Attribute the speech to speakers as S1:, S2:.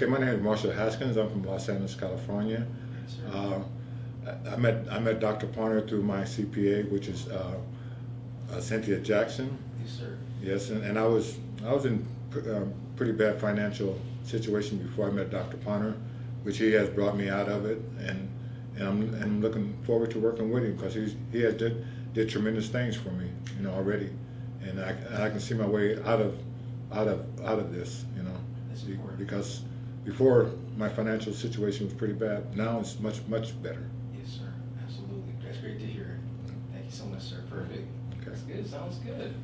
S1: Okay, my name is Marshall Haskins. I'm from Los Angeles, California. Uh, I I met I met Dr. Parner through my CPA, which is uh, uh, Cynthia Jackson.
S2: Yes, sir.
S1: Yes, and, and I was I was in pr- uh, pretty bad financial situation before I met Dr. Parner, which he has brought me out of it, and and I'm and I'm looking forward to working with him because he's he has did did tremendous things for me, you know, already, and I I can see my way out of out of out of this, you know,
S2: That's
S1: be-
S2: important.
S1: Before my financial situation was pretty bad. Now it's much much better.
S2: Yes, sir. Absolutely. That's great to hear. Thank you so much, sir. Perfect.
S1: Okay.
S2: That's good. Sounds good.